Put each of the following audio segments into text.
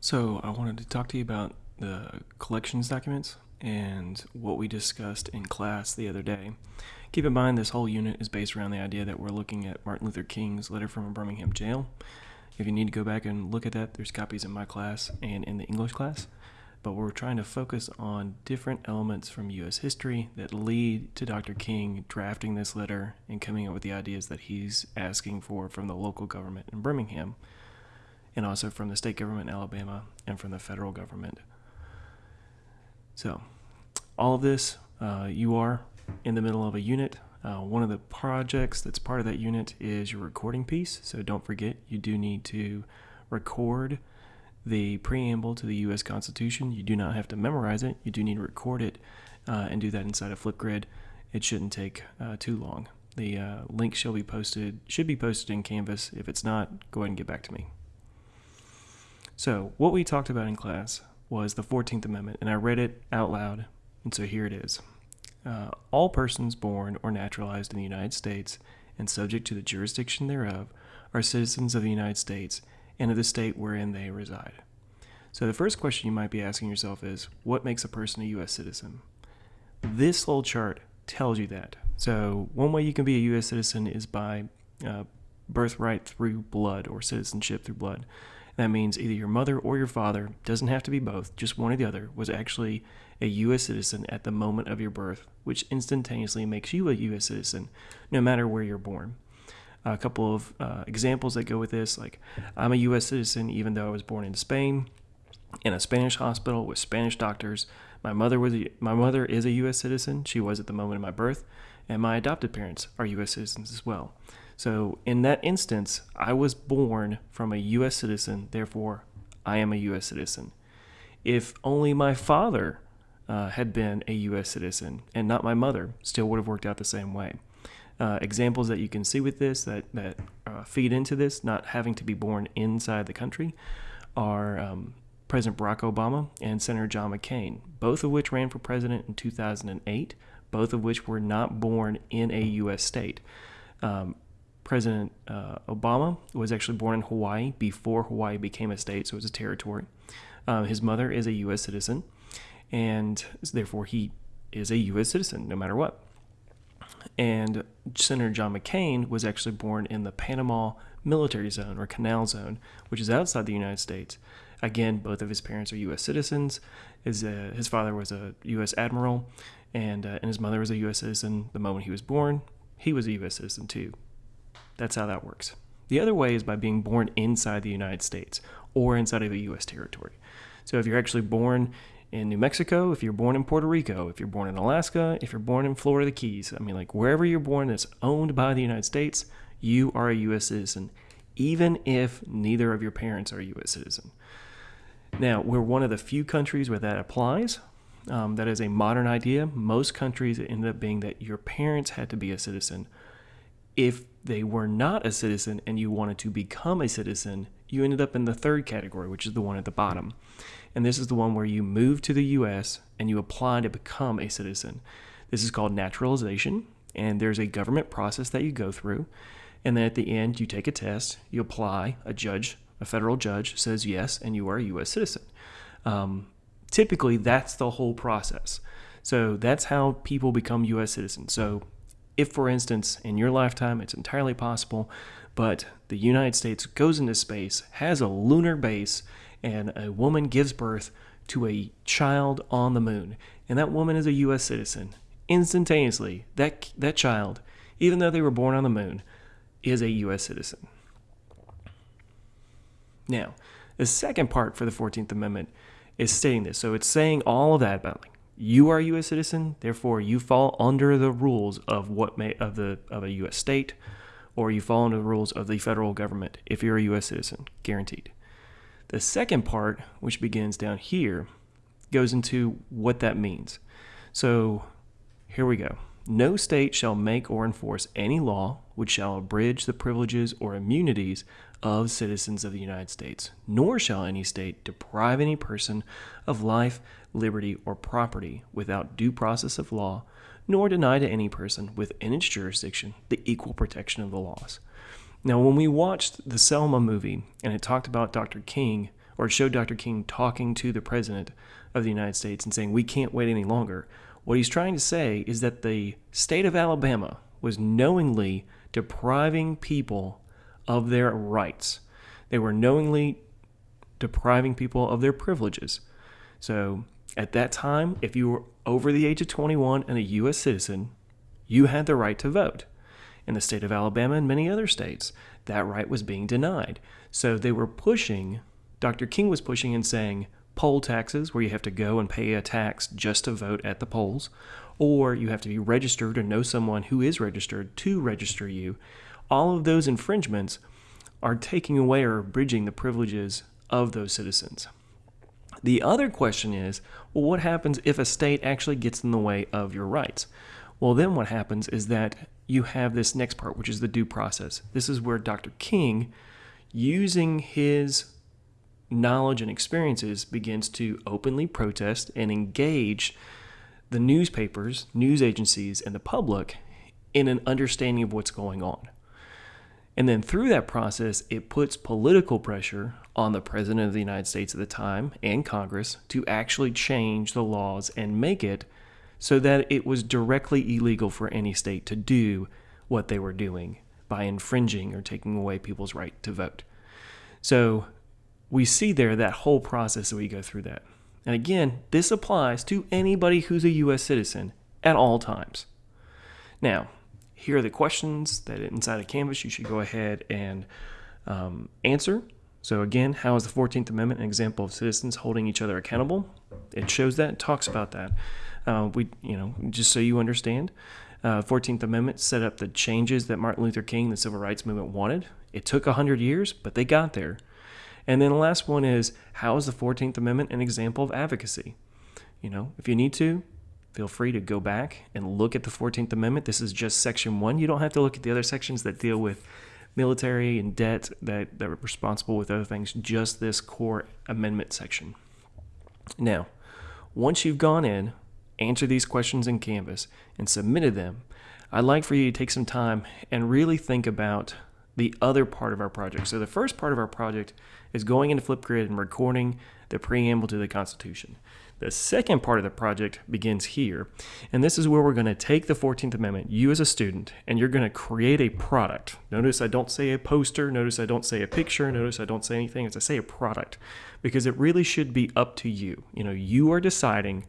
So, I wanted to talk to you about the collections documents and what we discussed in class the other day. Keep in mind, this whole unit is based around the idea that we're looking at Martin Luther King's letter from a Birmingham jail. If you need to go back and look at that, there's copies in my class and in the English class. But we're trying to focus on different elements from U.S. history that lead to Dr. King drafting this letter and coming up with the ideas that he's asking for from the local government in Birmingham and also from the state government in Alabama and from the federal government. So, all of this, uh, you are in the middle of a unit. Uh, one of the projects that's part of that unit is your recording piece. So, don't forget, you do need to record the preamble to the U.S. Constitution. You do not have to memorize it, you do need to record it uh, and do that inside of Flipgrid. It shouldn't take uh, too long. The uh, link shall be posted, should be posted in Canvas. If it's not, go ahead and get back to me. So, what we talked about in class was the 14th Amendment, and I read it out loud, and so here it is. Uh, all persons born or naturalized in the United States and subject to the jurisdiction thereof are citizens of the United States and of the state wherein they reside. So, the first question you might be asking yourself is what makes a person a U.S. citizen? This little chart tells you that. So, one way you can be a U.S. citizen is by uh, birthright through blood or citizenship through blood. That means either your mother or your father, doesn't have to be both, just one or the other, was actually a U.S. citizen at the moment of your birth, which instantaneously makes you a U.S. citizen no matter where you're born. A couple of uh, examples that go with this like, I'm a U.S. citizen even though I was born in Spain in a Spanish hospital with Spanish doctors. My mother was a, my mother is a U.S. citizen. She was at the moment of my birth, and my adopted parents are U.S. citizens as well. So in that instance, I was born from a U.S. citizen, therefore I am a U.S. citizen. If only my father uh, had been a U.S. citizen and not my mother, still would have worked out the same way. Uh, examples that you can see with this that, that uh, feed into this, not having to be born inside the country, are um, President Barack Obama and Senator John McCain, both of which ran for president in 2008, both of which were not born in a U.S. state. Um, President uh, Obama was actually born in Hawaii before Hawaii became a state, so it was a territory. Uh, his mother is a U.S. citizen, and therefore he is a U.S. citizen no matter what. And Senator John McCain was actually born in the Panama Military Zone or Canal Zone, which is outside the United States. Again, both of his parents are U.S. citizens. His, uh, his father was a U.S. admiral, and, uh, and his mother was a U.S. citizen the moment he was born. He was a U.S. citizen too. That's how that works. The other way is by being born inside the United States or inside of a U.S. territory. So if you're actually born in New Mexico, if you're born in Puerto Rico, if you're born in Alaska, if you're born in Florida, the Keys, I mean, like wherever you're born that's owned by the United States, you are a U.S. citizen, even if neither of your parents are a U.S. citizen. Now, we're one of the few countries where that applies. Um, that is a modern idea. Most countries end up being that your parents had to be a citizen if they were not a citizen and you wanted to become a citizen, you ended up in the third category, which is the one at the bottom. And this is the one where you move to the US and you apply to become a citizen. This is called naturalization, and there's a government process that you go through. And then at the end, you take a test, you apply, a judge, a federal judge says yes, and you are a US citizen. Um, typically, that's the whole process. So that's how people become US citizens. So if, for instance, in your lifetime, it's entirely possible, but the United States goes into space, has a lunar base, and a woman gives birth to a child on the moon, and that woman is a U.S. citizen, instantaneously, that, that child, even though they were born on the moon, is a U.S. citizen. Now, the second part for the 14th Amendment is stating this. So it's saying all of that about like you are a U.S. citizen, therefore you fall under the rules of what may of the of a U.S. state, or you fall under the rules of the federal government if you're a U.S. citizen, guaranteed. The second part, which begins down here, goes into what that means. So here we go. No state shall make or enforce any law which shall abridge the privileges or immunities of citizens of the United States, nor shall any state deprive any person of life, liberty, or property without due process of law, nor deny to any person within its jurisdiction the equal protection of the laws. Now, when we watched the Selma movie and it talked about Dr. King or it showed Dr. King talking to the President of the United States and saying, We can't wait any longer. What he's trying to say is that the state of Alabama was knowingly depriving people of their rights. They were knowingly depriving people of their privileges. So at that time, if you were over the age of 21 and a U.S. citizen, you had the right to vote. In the state of Alabama and many other states, that right was being denied. So they were pushing, Dr. King was pushing and saying, poll taxes, where you have to go and pay a tax just to vote at the polls, or you have to be registered or know someone who is registered to register you. All of those infringements are taking away or bridging the privileges of those citizens. The other question is well, what happens if a state actually gets in the way of your rights? Well, then what happens is that you have this next part, which is the due process. This is where Dr. King, using his knowledge and experiences, begins to openly protest and engage the newspapers, news agencies, and the public in an understanding of what's going on. And then through that process, it puts political pressure on the President of the United States at the time and Congress to actually change the laws and make it so that it was directly illegal for any state to do what they were doing by infringing or taking away people's right to vote. So we see there that whole process that we go through that. And again, this applies to anybody who's a U.S. citizen at all times. Now, here are the questions that inside of Canvas you should go ahead and um, answer. So again, how is the 14th Amendment an example of citizens holding each other accountable? It shows that, it talks about that. Uh, we, you know, just so you understand, uh, 14th Amendment set up the changes that Martin Luther King, the civil rights movement, wanted. It took 100 years, but they got there. And then the last one is how is the 14th Amendment an example of advocacy? You know, if you need to, feel free to go back and look at the 14th Amendment. This is just section one. You don't have to look at the other sections that deal with military and debt that, that are responsible with other things, just this core amendment section. Now, once you've gone in, answered these questions in Canvas, and submitted them, I'd like for you to take some time and really think about the other part of our project. So the first part of our project is going into Flipgrid and recording the preamble to the Constitution. The second part of the project begins here, and this is where we're going to take the 14th Amendment, you as a student, and you're going to create a product. Notice I don't say a poster, notice I don't say a picture, notice I don't say anything, it's I say a product, because it really should be up to you. You know, you are deciding,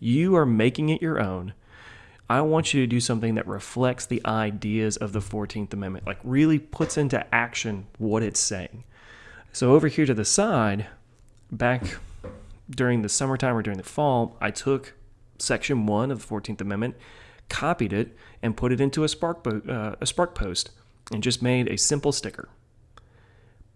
you are making it your own. I want you to do something that reflects the ideas of the 14th Amendment, like really puts into action what it's saying. So over here to the side, back during the summertime or during the fall, I took Section 1 of the 14th Amendment, copied it, and put it into a Spark, uh, a Spark post and just made a simple sticker.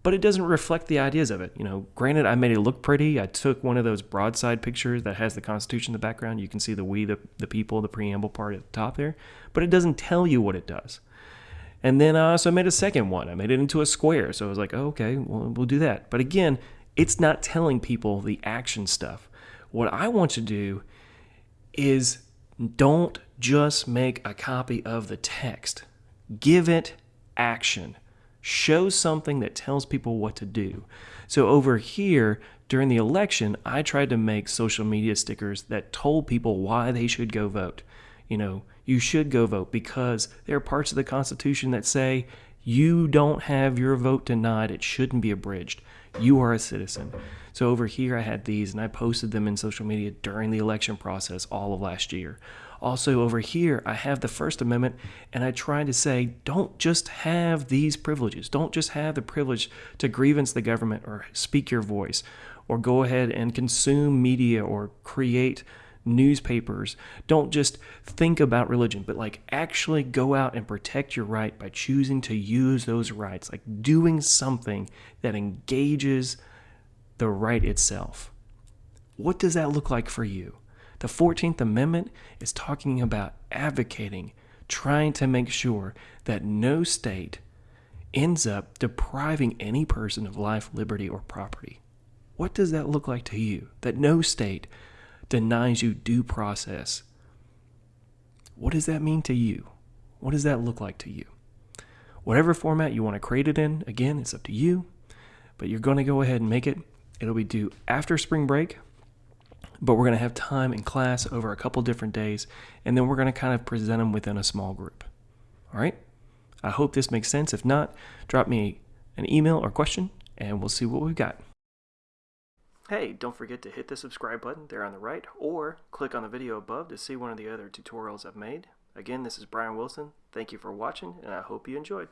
But it doesn't reflect the ideas of it. You know, granted, I made it look pretty. I took one of those broadside pictures that has the Constitution in the background. You can see the we, the, the people, the preamble part at the top there, but it doesn't tell you what it does. And then I also made a second one. I made it into a square. So I was like, oh, okay, well, we'll do that. But again, it's not telling people the action stuff. What I want to do is don't just make a copy of the text, give it action. Show something that tells people what to do. So over here, during the election, I tried to make social media stickers that told people why they should go vote. You know, you should go vote because there are parts of the Constitution that say you don't have your vote denied, it shouldn't be abridged. You are a citizen. So over here, I had these and I posted them in social media during the election process all of last year. Also, over here, I have the First Amendment, and I try to say, don't just have these privileges. Don't just have the privilege to grievance the government or speak your voice or go ahead and consume media or create newspapers. Don't just think about religion, but like actually go out and protect your right by choosing to use those rights, like doing something that engages the right itself. What does that look like for you? The 14th Amendment is talking about advocating, trying to make sure that no state ends up depriving any person of life, liberty, or property. What does that look like to you? That no state denies you due process. What does that mean to you? What does that look like to you? Whatever format you want to create it in, again, it's up to you, but you're going to go ahead and make it It'll be due after spring break, but we're going to have time in class over a couple different days, and then we're going to kind of present them within a small group. All right? I hope this makes sense. If not, drop me an email or question, and we'll see what we've got. Hey, don't forget to hit the subscribe button there on the right, or click on the video above to see one of the other tutorials I've made. Again, this is Brian Wilson. Thank you for watching, and I hope you enjoyed.